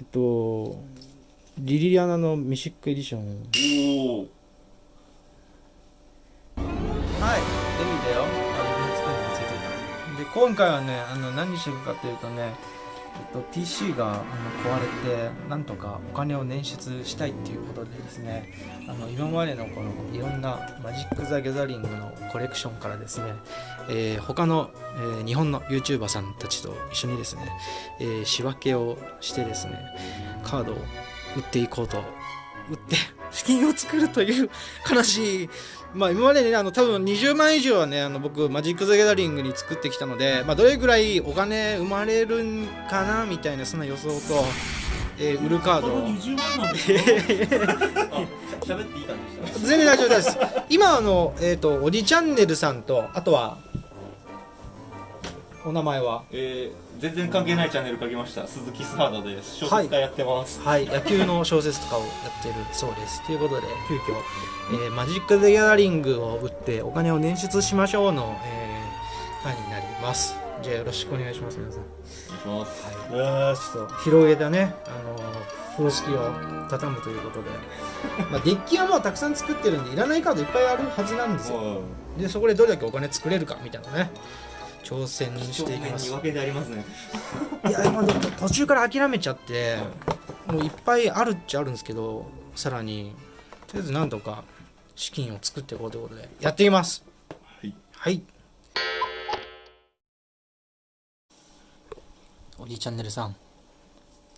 えっとリリアナのミシックエディション。おおはい。デミだよ。で今回はねあの何してるかっていうとねえっと、PC が壊れてなんとかお金を捻出したいっていうことでですねあの今までのこのいろんなマジック・ザ・ギャザリングのコレクションからですね、えー他の、えー日本の YouTuber さんたちと一緒にですね、えー仕分けをしてですねカードを売っていこうと売って資金を作るという 悲しい。まあ今までねあの多分20万以上はねあの僕マジック・ザ・ギャザリングに作ってきたので、まあ、どれぐらいお金生まれるんかなみたいなそんな予想と、えー売るカード。を20万なんですよ。あ喋っていい感じでした全然大丈夫です。今あのえっ、とおじチャンネルさんとあとはお名前は？えー、全然関係ないチャンネル書きました。鈴木スハードです。小説家やってます、はい、野球の小説とかをやってるそうです。ということで、急遽、えーマジック・ザ・ギャザリングを売ってお金を捻出しましょうの、えー回になります。じゃあよろしくお願いします、皆さん。お願いします、はい、ちょっと。広げたね、あのー風呂敷を畳むということで、まあ、デッキはもうたくさん作ってるんで、いらないカードいっぱいあるはずなんですよ。で、そこでどれだけお金作れるかみたいなね、挑戦していきます。に分けてありますねいや途中から諦めちゃってもういっぱいあるっちゃあるんですけどさらにとりあえずなんとか資金を作っていこうということでやっていきます。はい。はい。おじいチャンネルさん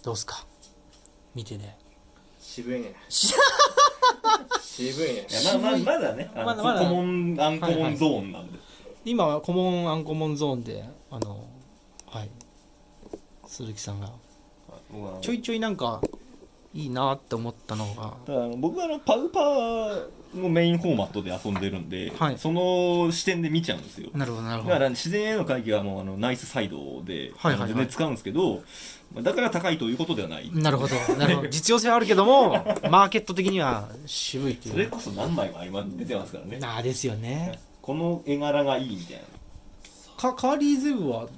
どうすか？見てね渋いね。し 渋いね。い。やまあまあまだねまだまだ。コモンアンコモンゾーンなんで、今はコモンアンコモンゾーンであのはい。鈴木さんが。ちょいちょいなんかいいなって思ったのが。ただあの僕はあのパウパーのメインフォーマットで遊んでるんで、はい。その視点で見ちゃうんですよ。なるほどなるほど。だから自然への回帰はもうあのナイスサイドで、はいはいはい。全然使うんですけどまあだから高いということではない。なるほど、なるほど。実用性はあるけども、マーケット的には渋いっていう。それこそ何枚も今出てますからね。ああですよね。この絵柄がいいみたいな。かカーリーゼブは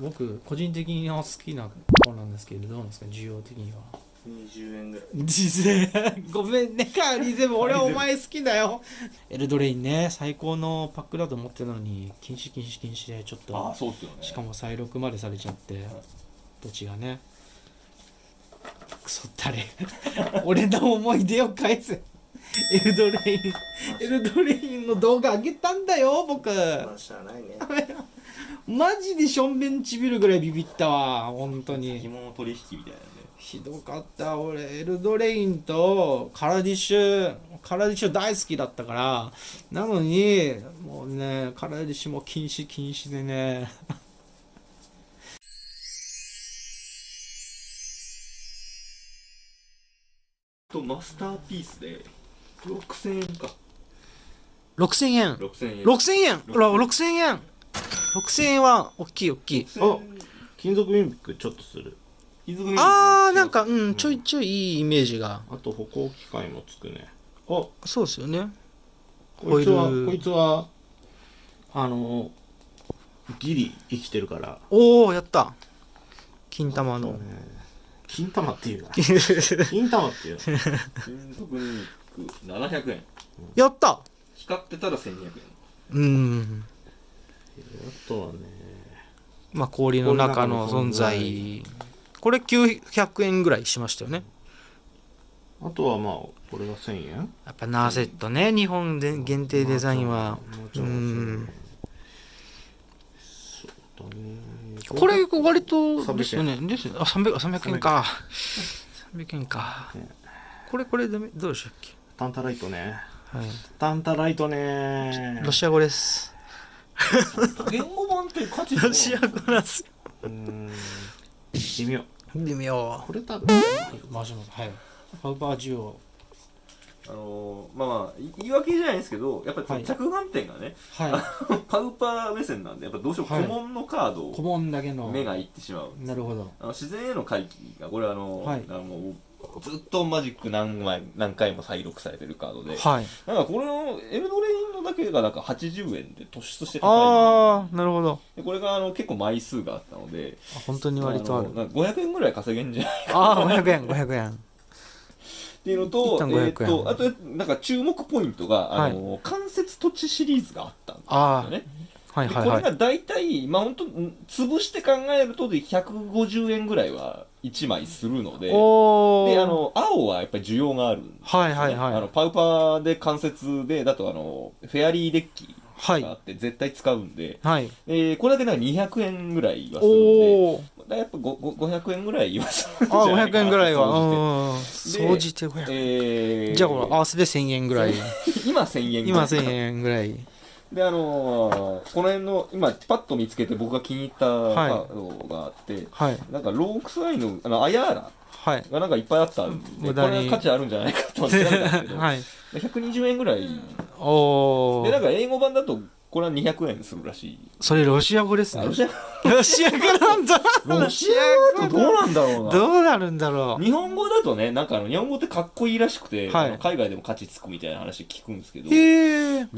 僕個人的には好きな子なんですけどどうなんですか需要的には。20円ぐらい。ごめんねカーリーゼブ俺はお前好きだよ。エルドレインね最高のパックだと思ってたのに禁止禁止禁止でちょっああとそうっすよね。しかも再録までされちゃって土地がね。クソったれ。俺の思い出を返せ エルドレインエルドレインの動画上げたんだよ僕。まあしゃあないね。マジでしょんべんちびるぐらいビビったわ本当先物取引みたいなんで。ひどかった俺エルドレインとカラディッシュカラディッシュ大好きだったから。なのにもうねカラディッシュも禁止禁止でね。とマスターピースで6000円か。6000円。6000円。6000円。ほら6000円。6000円は大きい大きい。あ金属ミミックちょっとする。金属ミミあーなんかうんちょいちょいいいイメージが。あと歩行機械もつくね。あそうですよね。こいつはこいつはあのギリ生きてるから。おおやった。金玉の。金玉っていうな。金玉っていう。金属ミミック700円。やった。光ってたら1200円。うん。あとはね。まあ氷の中の存在。これ900円ぐらいしましたよね。あとはまあこれが1000円。やっぱナーセットね。日本で限定デザインは。うん。そうだね。これ割とですよねですあ300 300円か。300円。か。ね。これこれどうでしたっけ？タンタライトね。はい。タンタライトね。ロシア語です。言語版って価値ロシア語なんですよ。うーん。微妙。微妙。これ多分マジはい。ハウパージオ。あのーまあまあい言い訳じゃないんですけどやっぱはい。り着眼点がね、はパ ウパー目線なんでやっぱどうしてもはい。古文のカードをい顧問だけの。目がいってしまうなるほど。あの自然への回帰がこれあの、はい。あのずっとマジック何枚何回も再録されてるカードで、はい。なんかこれのエルドレインののだけがなんか80円で突出して高ああなるほど。いでこれがあの結構枚数があったので。あ本当に割とある。のなんか500円ぐらい稼げんじゃないああ500円500円。っていうのと一旦500円。えー、とあとなんか注目ポイントが、あの関節土地シリーズがあったんですあよね。はいはいはい。でこれが大体まあ本当潰して考えるとで150円ぐらいは1枚するのでであの青はやっぱり需要があるんですね、はいはいはい。あのパウパーで関節でだとあのフェアリーデッキはい。があって絶対使うんで、はい。えーこれだけなんか200円ぐらいはするんでやっぱごご500円ぐらいはするんじあゃない500円ぐらいは。総じて500円。えー。じゃあこれ合わせて1000円ぐらい。今1000円ぐらい今1000円ぐらいであのーこの辺の今パッと見つけて僕が気に入ったカはい。ードがあって、はい。なんかロークスアイのあのアヤーラはい。がなんかいっぱいあったんでこ無駄に。れは価値あるんじゃないかと思ってたんですけど、はい。120円ぐらい。でなんか英語版だとこれは200円するらしい。それロシア語ですね。ロシアロシア語なんだ。ロシア語？だとどうなんだろうな。どうなるんだろう。日本語だとねなんかあの日本語ってかっこいいらしくて、はい。海外でも価値つくみたいな話聞くんですけどへロ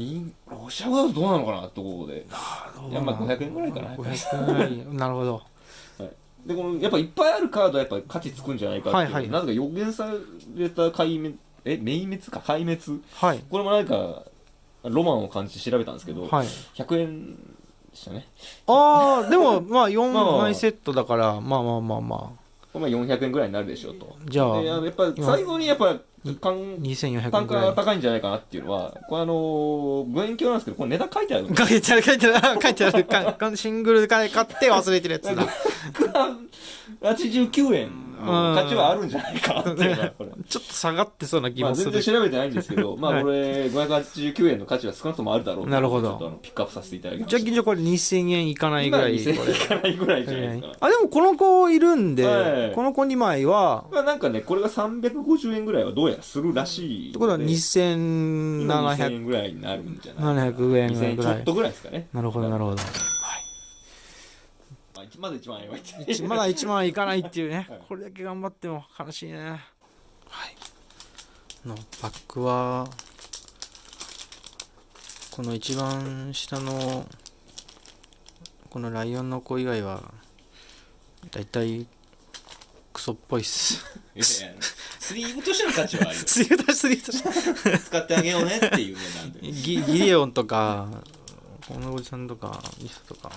シア語だとどうなのかなってところで。いやまあ500円ぐらいかな。500円ぐらい。なるほど。でこのやっぱいっぱいあるカードはやっぱ価値つくんじゃないかっていう、はいはい。なぜか予言された壊滅え明滅か？壊滅？はい。これもなんかロマンを感じて調べたんですけど、はい。100円でしたね。ああでも まあまあ4枚セットだからまあまあまあまこれまあ400円ぐらいになるでしょうと。じゃあやっぱ最後にやっぱ単2400単価が高いんじゃないかなっていうのはこれあの望遠鏡なんですけどこれ値段書いてある 書いてある書いてある 書いてある。シングルで買って忘れてるやつだ。89円。の価値はあるんじゃないか。な っていうのはこれ。ちょっと下がってそうな気まあ、もする。全然調べてないんですけど、まあ、はいこれ、589円の価値は少なくともあるだろうなるほど。ちょっとあのピックアップさせていただきまじゃあした。じゃあこれ2000円いかないぐらい今これ2000円いかないぐらいじゃないですか。あでもこの子いるんで、はい。この子2枚は。まあ、なんかね、これが350円ぐらいはどうやらするらしいので。ってことは今2000 2700円ぐらいになるんじゃないかな。700円2000円ぐらい。ちょっとぐらいですかね。なるほどなるほど、まあ、まだ1万円は言って。ない一まだ1万いかないっていうね、はい。これだけ頑張っても悲しいね。はい。のバックはこの一番下のこのライオンの子以外はだいたいクソっぽいっす。いやいやスリーブとしての価値はあるよスリートスリート使ってあげようねっていうねなんで。ギギレオンとかこのおじさんとかニサとか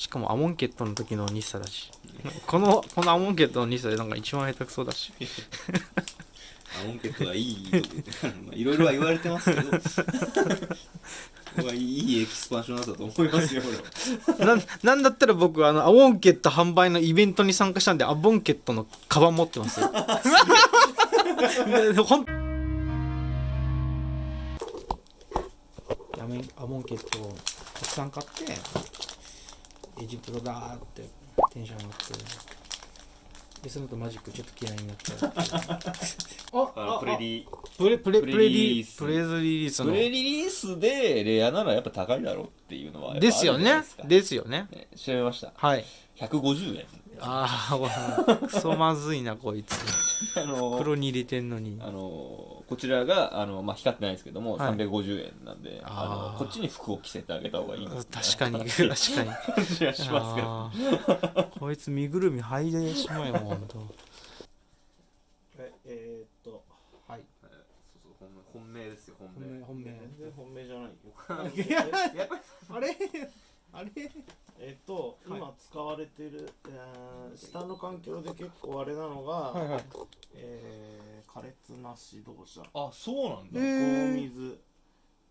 しかもアモンケットの時のニサだし。このこのアモンケットのニサでなんか一番下手くそだし。アモンケットはいいと まあいろいろは言われてますけど。いいエキスパンションだったと思いますよ俺は。なんなんだったら僕あのアモンケット販売のイベントに参加したんでアボンケットのカバン持ってますよ。アモンケットをたくさん買ってエジプトだーってテンション上がって。でその後マジックちょっと嫌いになって あプレリプレプレプレプレリリース。リプレズリリースの。プレリリースでレアならやっぱ高いだろうっていうのはですよね。ですよね。ね調べました。はい。150円。ああクソまずいなこいつ。あの黒に入れてんのに。あのこちらがあの、まあ、光ってないんですけども、はい。350円なんであのこっちに服を着せてあげた方がいいの確かに確かに。感じがしますけど。こいつ身ぐるみ剥いでしまえもんほんとええー、っとはい。そうそう本本命ですよ本命。本命全然本命じゃないよ。いややっぱりあれ？あれ？えっと、はい。今使われてる、えー下の環境で結構あれなのが、はいはい。えー、苛烈な指導者あそうなんだ、えー。高水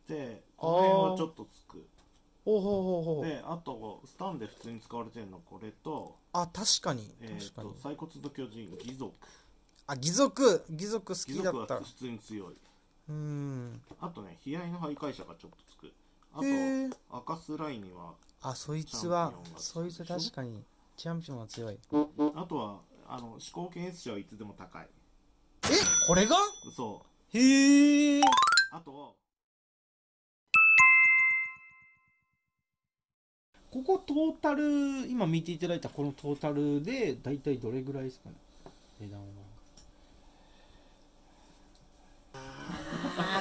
でこの辺はちょっとつく。ほうほうほうほう。であとスタンで普通に使われてるのこれと,、あ確かに。えー、確かに。と細骨の巨人義足あ義足義足好義きだった。足は普通に強い。うーん。あとね悲哀の徘徊者がちょっとつく。あとへえ赤スライにはあそいつはそいつ確かにチャンピオンは強い。あとはあの思考検出者はいつでも高い。えこれが？そう。へえ。あとここトータル今見ていただいたこのトータルで大体どれぐらいですかね？値段は。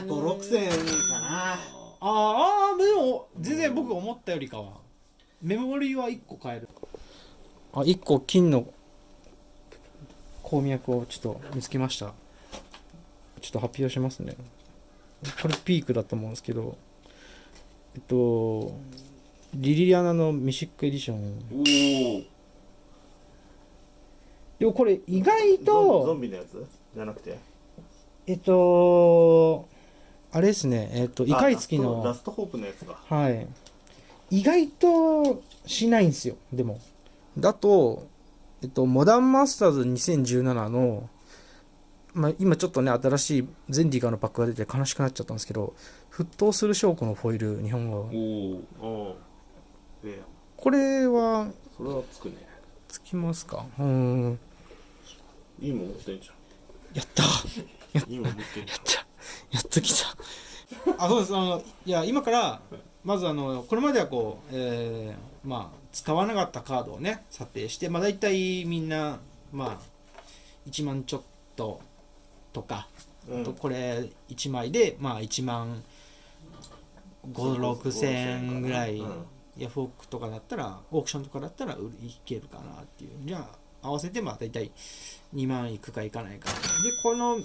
5 6千円かな。あーあーでも全然僕思ったよりかはメモリーは1個変える？あ1個金の鉱脈をちょっと見つけました。ちょっと発表しますね。これピークだと思うんですけど。えっとリリアナのミシックエディション。おおでもこれ意外ゾンゾとンビのやつ？じゃなくて？えっとあれですね。えっとイカイツキあのラストラストホープのやつか。はい。意外としないんですよ、でも。だと、えっと、モダンマスターズ2017の、まあ、今ちょっとね、新しいゼンディガーのパックが出て悲しくなっちゃったんですけど、沸騰する証拠のフォイル、日本語。おこれは、それはつくねつきますか？うーん。いいもん持ってんじやったゃんいいもん持ってんじやっときた。あ、そうです。あの、いや、今から、まずあの、これまではこう、えーまあ、使わなかったカードをね、査定して、まあ、大体みんな、まあ、1万ちょっととか、うんあとこれ1枚で、まあ、1万5、6千円ぐらい、うんヤフオクとかだったら、オークションとかだったら売りいけるかなっていう。じゃあ、合わせてまあ大体2万いくかいかないか。で、この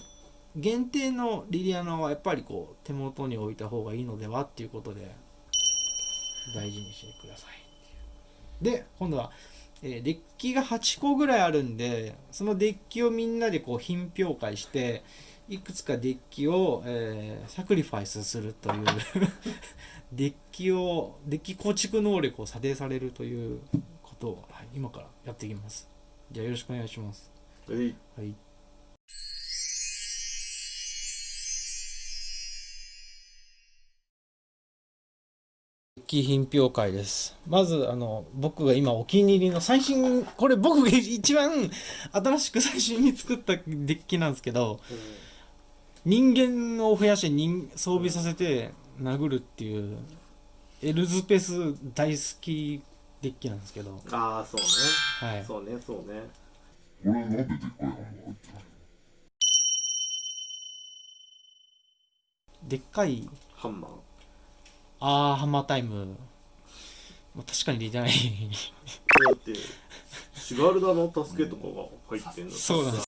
限定のリリアナはやっぱりこう手元に置いた方がいいのではっていうことで、大事にしてください。で、今度は、えーデッキが8個ぐらいあるんで、そのデッキをみんなでこう品評会して、いくつかデッキを、えーサクリファイスするという デッキをデッキ構築能力を査定されるということを、はい、今からやっていきます。じゃあよろしくお願いします。えい。はい品評会です。まずあの僕が今お気に入りの最新これ僕が一番新しく最新に作ったデッキなんですけど人間を増やして人装備させて殴るっていうエルズペス大好きデッキなんですけど。ああそうね。はい。そうねそうね。俺なんででっかいハンマー入ってないでっかいハンマーあーハンマータイム。まあ確かに出てない。だってシガルダの助けとかが入ってんのそうなんです。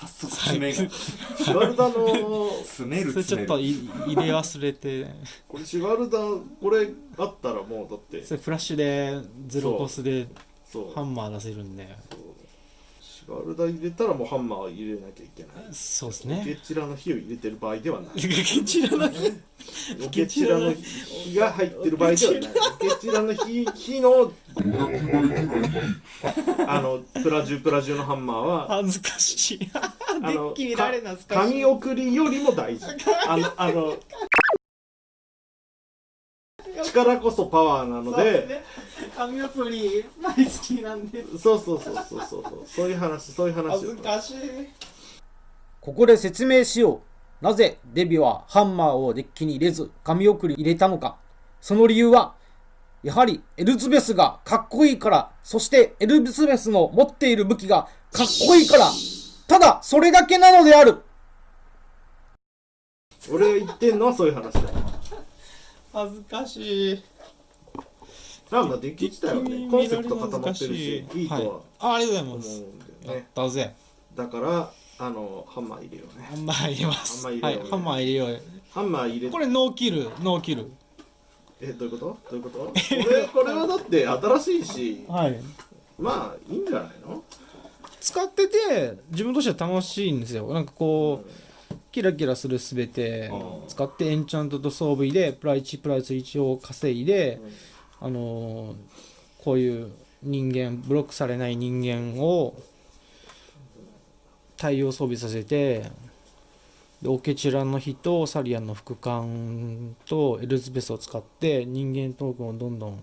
早速締めが。シガルダの詰めるそれちょっとい入れ忘れて。これシガルダこれあったらもうだって。それフラッシュでゼロコスでハンマー出せるんでシガルダ入れたらもうハンマー入れなきゃいけない。そうですね。チラの火を入れてる場合ではない。こちらのオケチラの火が入ってる場合ではない。オケチラの火火のあのプラジュプラジュのハンマーは恥ずかしい。デあのッキ見られな懐かしい紙送りよりも大事。あのあの 力こそパワーなのでね。紙アプリ大好きなんで。そうそうそうそうそう。そうそういう話そういう話恥ずかしい。ここで説明しよう。なぜデビはハンマーをデッキに入れず紙送り入れたのか。その理由は、やはりエルズベスがかっこいいから、そしてエルズベスの持っている武器がかっこいいから、ただそれだけなのである。俺が言ってんのはそういう話だ。よ恥ずかしい。なんだデッキ自体はねコンセプト固まってるしい。いとははい、あありがとうございます。やったぜ。だからあのハンマー入れようね。ハンマー入れます。ハンマー入れようね。はい。ハンマー入れよう。ハンマー入れこれノーキルノーキル。えどういうこと？どういうこと？これこれはだって新しいし。はい。まあいいんじゃないの？使ってて自分としては楽しいんですよ。なんかこう、キラキラするすべて使ってエンチャントと装備でプラ1プラス1を稼いで、あのーこういう人間ブロックされない人間を対応装備させてでオケチラの火とサリアンの副官とエルズベスを使って人間トークンをどんどん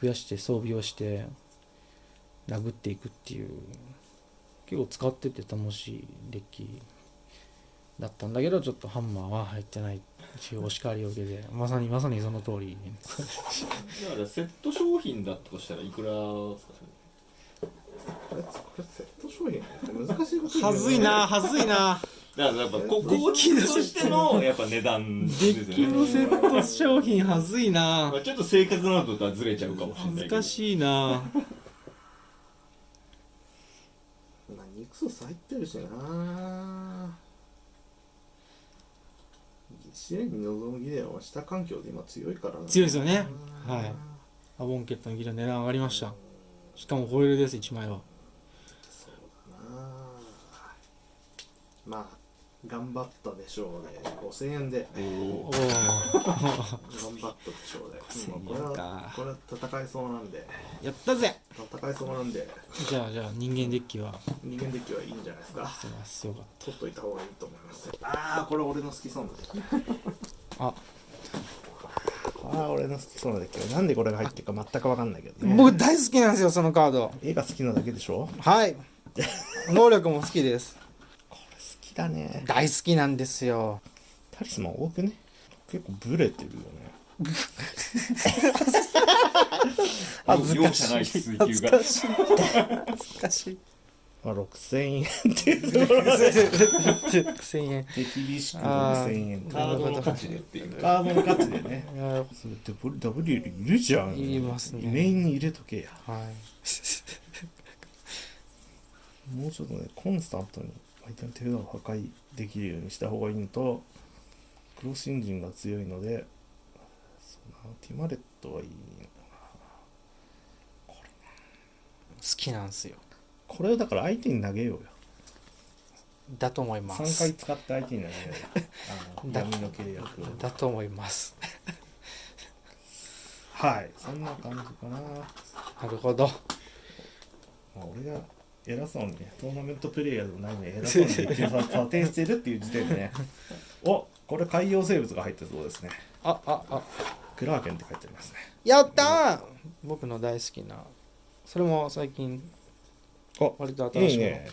増やして装備をして殴っていくっていう。結構使ってて楽しいデッキだったんだけどちょっとハンマーは入ってないっていうお叱りを受けてまさにまさにその通り。だからセット商品だったとしたらいくらですか？セット商品難しいことはずいなはずいな。だからやっぱこ高級としてのやっぱ値段ですよね。デッキのセット商品はずいな。まあちょっと正確なのとはずれちゃうかもしれないけど。難しいな。ソス入ってるしなむは下環境で今強いからな強いですよね。はい。アボンケットのギラ値段上がりました。しかもホイールです1枚は。そうだな。まあ頑張ったでしょうね。5000円で。頑張ったでしょうね。5000円もうこれこれは戦えそうなんで。やったぜ。戦えそうなんで。じゃあじゃあ人間デッキは。人間デッキはいいんじゃないですか。そうです。よかっ取っといた方がいいと思います。ああこれ俺の好きそうなデッキ。あ。ああ俺の好きそうなデッキ。なんでこれが入ってるか全く分かんないけどたね。僕大好きなんですよそのカード。絵が好きなだけでしょ？はい。能力も好きです。好きだね。大好きなんですよ。タリスマン多くね？結構ブレてるよね。恥ずかしい。恥ずかしい恥ずかしい。まあ6000円っていうところで1000円手厳しくあー。6000円。カードの価値でっていう。カードの価値でね。いやそれって W いるじゃん。いますね。メインに入れとけや。はい。もうちょっとねコンスタントに相手の手札を破壊できるようにした方がいいのとクロスエンジンが強いのでそうなティマレットはいいの好きなんですよ。これをだから相手に投げようよ。だと思います。3回使って相手に投げようよ。あの だ闇の契約を。だと思います。はい。そんな感じかな、まなるほど。あ、俺が偉そうにねトーナメントプレイヤーでもないのに偉そうに一応査定してるっていう時点でね。おこれ海洋生物が入ってそうですね。あああ。クラーケンって書いてありますね。やったー！僕の大好きな。それも最近あ割と新しいの。いいね。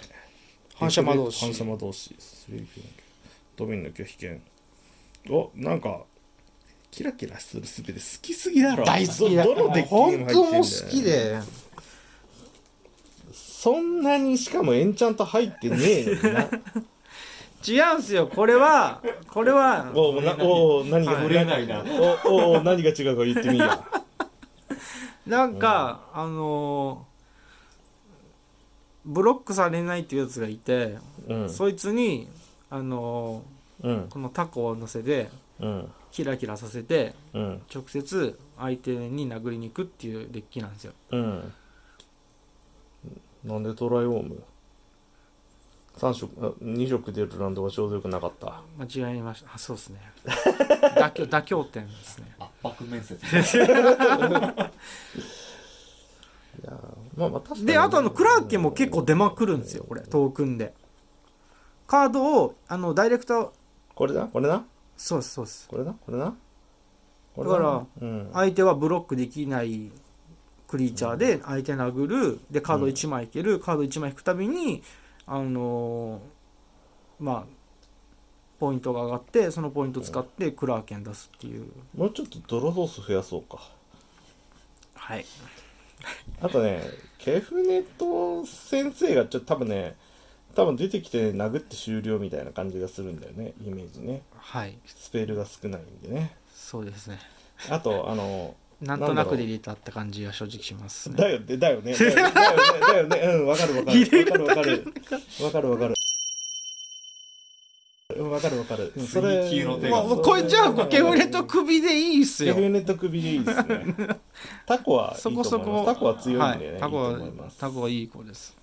反射魔導士。反射魔導士ド。ミンの拒否権。おなんかキラキラするすべて好きすぎだろ。大好きだどどのデッキにも入ってんだよ本当も好きでそんなにしかもエンチャント入ってねえのにな。違うんすよ。これはこれはおなお何がれないな。おおお何が違うか言ってみや。なんか、あのーブロックされないっていうやつがいて、うん。そいつにあのうん。ーこのタコを乗せてうん。キラキラさせてうん。直接相手に殴りに行くっていうデッキなんですよ。うんなんでトライオーム？3色あ2色出るランドがちょうどよくなかった。間違えました。あそうですね。妥協妥協点ですね。圧迫面接。いやーまあまあ確かに。であとあのクラーケンも結構出まくるんですよこれトークンで。カードをあのダイレクト。これだ？これなそうですそうです。これなこれなこれだからうん。相手はブロックできないクリーチャーで相手殴るでカード1枚引ける、カード1枚引くたびにあのーまあポイントが上がってそのポイント使ってクラーケン出すっていう。もうちょっとドロドース増やそうか。はい。あとねケフネト先生がちょっと多分ね多分出てきて、ね、殴って終了みたいな感じがするんだよねイメージね。はい。スペルが少ないんでね。そうですね。あとあのなんとなくで入れたって感じが正直しますね。だよね だよね。だよねだよね。うんわかるわかる。わかるわかる。わかるわかる。うんわかるわかる。うんそれ追求の手が。まあこれじゃあケフレと首でいいっすよ。ケフネと首でいいですね。タコはいいとそ思います。こそこタコは強いんでね、はい、タコはタコはいい子です。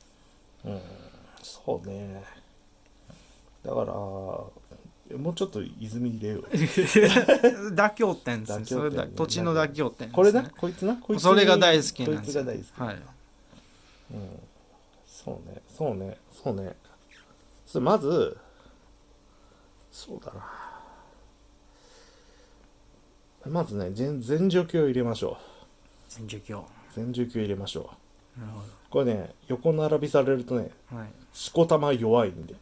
うんそうね。だからもうちょっと泉入れよう。妥協点ですね。それだ土地の妥協点ね。これなこいつな？こいつそれが大好きなんこいですよつが大好き。はい。うん。そうね。そうね。そうね。それまずそうだなまずね。全全除去を入れましょ全除去う全除去入れましょうなるほこれね。横並びされるとね。どはいしこたま弱いんでや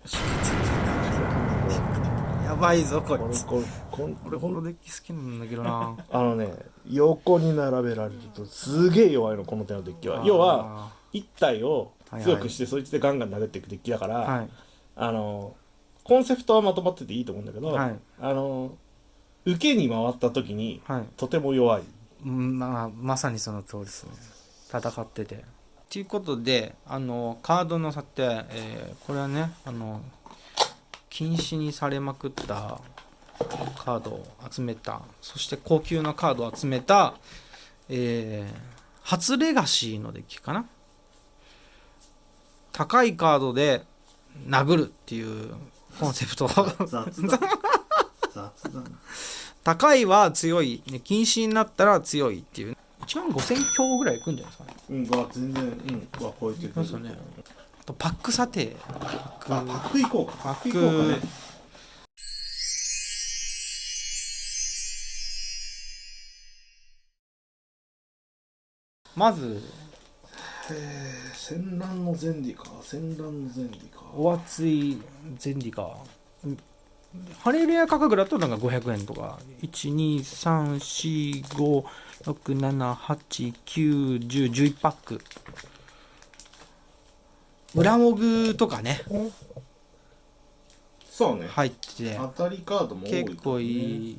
ばいぞここれいつ。これこん俺このデッキ好きなんだけどな。あのね横に並べられるとすげえ弱いのこの手のデッキは。要は1体を強くしてそいつでガンガン殴っていくデッキだから、はい。あのコンセプトはまとまってていいと思うんだけど、はい。あの受けに回った時にはい。とても弱い。うんまあまさにその通りですね。戦ってて。ということであのカードの査定、えーこれはねあの禁止にされまくったカードを集めた。そして高級なカードを集めた、えー初レガシーのデッキかな。高いカードで殴るっていうコンセプト。高いは強い、ね、禁止になったら強いっていう。1万5000強ぐらいいくんじゃないですかね。うんが全然うんは超えてくる。ねあとパック査定パックあパック行こうか。パック行こうかねまずえー戦乱の前理か。戦乱の前理か。お熱いゼンディカうんハレルヤ価格だとなんか500円とか。1234567891011パック裏モグとかね。そうね。入ってて。当たりカードもね。結構いい。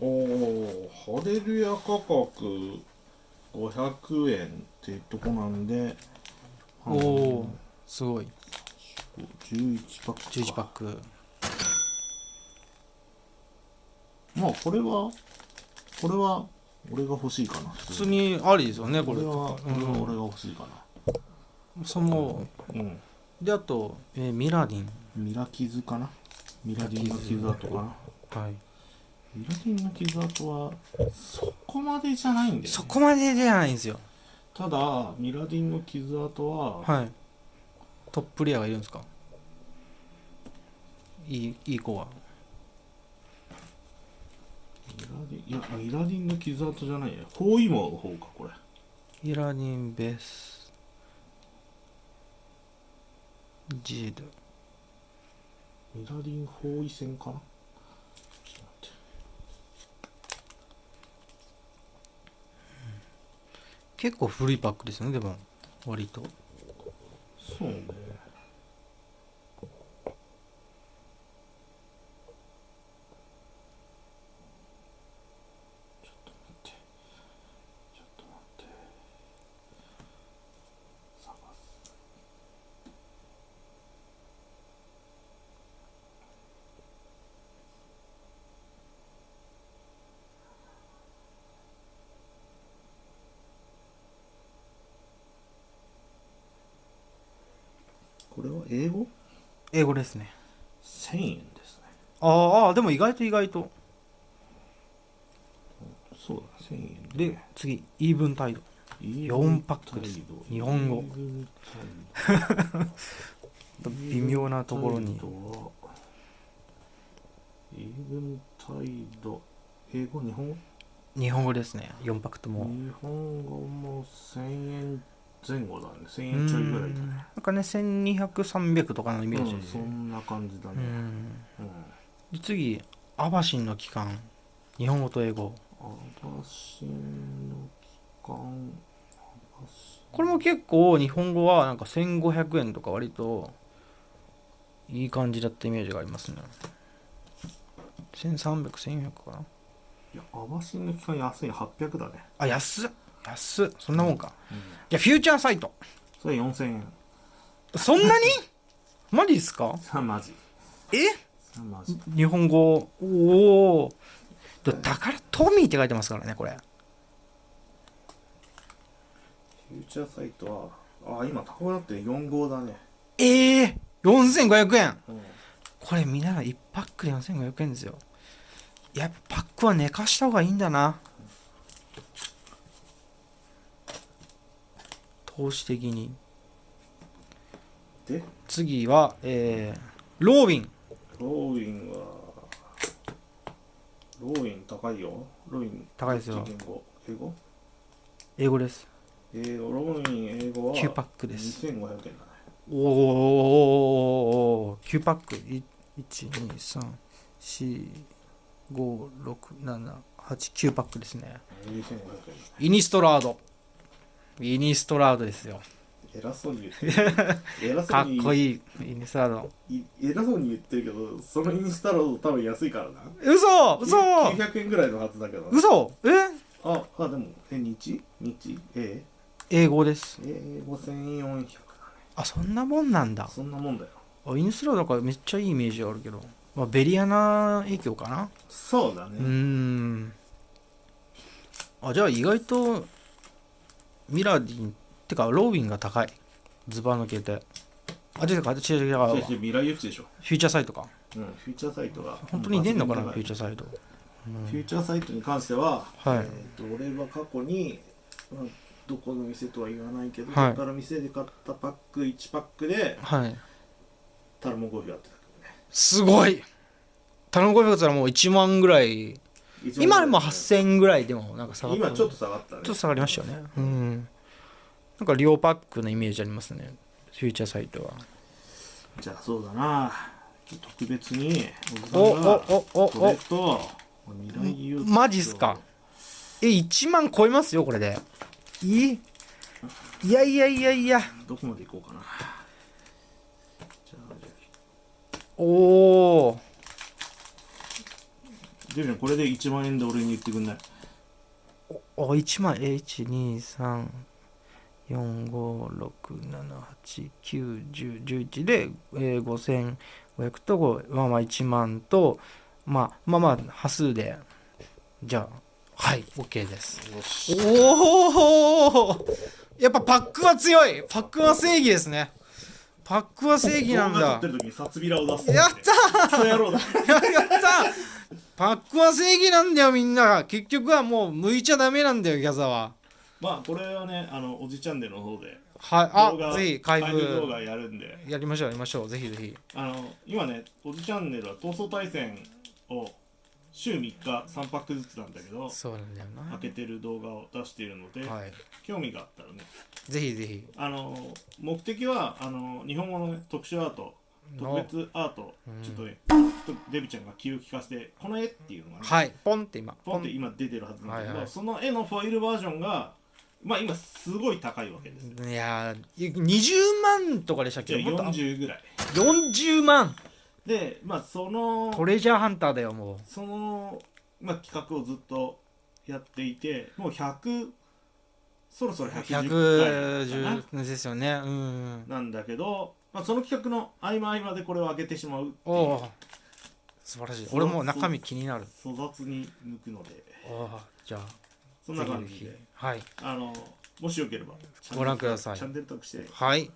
おおハレルヤ価格500円ってとこなんで。おおすごい。11パックか。11パックまあこれはこれは俺が欲しいかな。普普通にありですよねこれ。これはこれうん。は俺が欲しいかそのなうん。であと、えーミラディン。ミラ傷かな？ミラディンの傷跡かな？はい。ミラディンの傷跡はそこまでじゃないんだよ、ね、そこまでじゃないんですよ。ただミラディンの傷跡は、はい。トップレアがいるんですか？いいいい子は。ミラディンいやミラディンの傷跡じゃないや包囲網の方かこれ。ミラディンベスジード。ミラディン包囲線かな。ちょっと待って結構古いパックですねでも。割と。そうねちょっと待ってちょっと待って探すこれは英語英語ですね ?1000 円ですね。あーあーでも意外と意外と。そうだ1000円で。次イーブンタイド4パックです。日本語。微妙なところに。イーブンタイド英語日本語？日本語ですね。4パックとも。日本語も1000円前後だね。1000円ちょいぐらいだね。なんかね1200300とかのイメージうんそんな感じだね。うん。次アバシンの期間日本語と英語。アバシンの期間これも結構日本語はなんか1500円とか割といい感じだったイメージがありますね。13001400かな。いやアバシンの期間安い800だね。あ安っ安っ。そんなもんか、うん。いやフューチャーサイト。それ4000円。そんなに？マジですか？マジえ？マジ日本語？おおだからトミーって書いてますからねこれ。フューチャーサイトはあ今高くなって4号だね。ええー、4500円。うん。これ見ながら1パックで4500円ですよ。やっぱパックは寝かした方がいいんだな投資的に。で？次はえー、ローウィン。ローウィンはローウィン高いよ。ローウィン高いですよ。英語？英語？です。英語ローウィン英語は9パックです。2500円だね。おお9パック1 2 3 4 56789パックですねイニストラードイニストラードですよ。偉そうに言ってる。偉かっこいいイニストラード。い偉そうに言ってるけどそのイニストラード多分安いからな。嘘嘘。900円ぐらいのはずだけど嘘えああでもえ日日え英語ですえ5400だねあそんなもんなんだそんなもんだよあイニストラードかめっちゃいいイメージあるけど、まあ、リリアナ影響かなそうだねうーんあじゃあ意外とミラディンてかローウィンが高い。ズバ抜けて。あ違う違う違う。違う違う違うでしょ。フューチャーサイトか。うんフューチャーサイトが。本当に出んのかな？フューチャーサイト、フューチャーサイトに関しては、はい。えー、と俺は過去に、まあ、どこの店とは言わないけど、はい。どこから店で買ったパック1パックではい。タルモゴフやってたけどね。すごい！頼むゴルフだったらもう1万ぐらい今でも8000円ぐらいでもなんか下がった今ちょっと下がったね。ちょっと下がりましたよね。うん。なんか両パックのイメージありますね。フューチャーサイトは。じゃあそうだな。特別におおおおこれおと。マジっすか。え1万超えますよこれで。いい。いやいやいやいや。どこまで行こうかな。おおあデビちゃんこれで1万円で俺に言ってくんない。お1万え1234567891011で、えー、5500とまあまあ1万とまあまあまあ端数で。じゃあはい OK です。おおやっぱパックは強い。パックは正義ですね。パックは正義なんだ。撮ってる時に札びらを出すやったクソ野郎だ。やったパックは正義なんだよみんな結局はもう向いちゃダメなんだよギャザは。まあこれはねあのおじチャンネルの方で。はいあぜひ開開封動封画やるんで。やりましょうやりましょうぜひぜひ。あの今ねおじチャンネルは闘争対戦を週3日3パックずつなんだけどそうなんだよ開けてる動画を出しているので、なはい。興味があったらね。ぜひぜひ。あの目的はあの日本語の、ね、特殊アート特の別アート、うんちょっとねちょっとデビちゃんが気を利かせてこの絵っていうのがね、はい。ポンって今。ポンって今出てるはずなんだけど、はいはいその絵のフォイルバージョンがまあ今すごい高いわけですよ。いやー20万とかでしたっけ？もっと40ぐらい。40万。でまあそのトレジャーハンターだよもその、まあ、企画をずっとやっていてもう100そろそろう110回かな。110ですよね。うんなんだけど、まあ、その企画の合間合間でこれを上げてしまうおお。素晴らしい。俺もう中身気になる。粗雑に向くので。おーじゃあそんな感じで。はい。あのもしよければご覧ください。チャンネル登録して。はい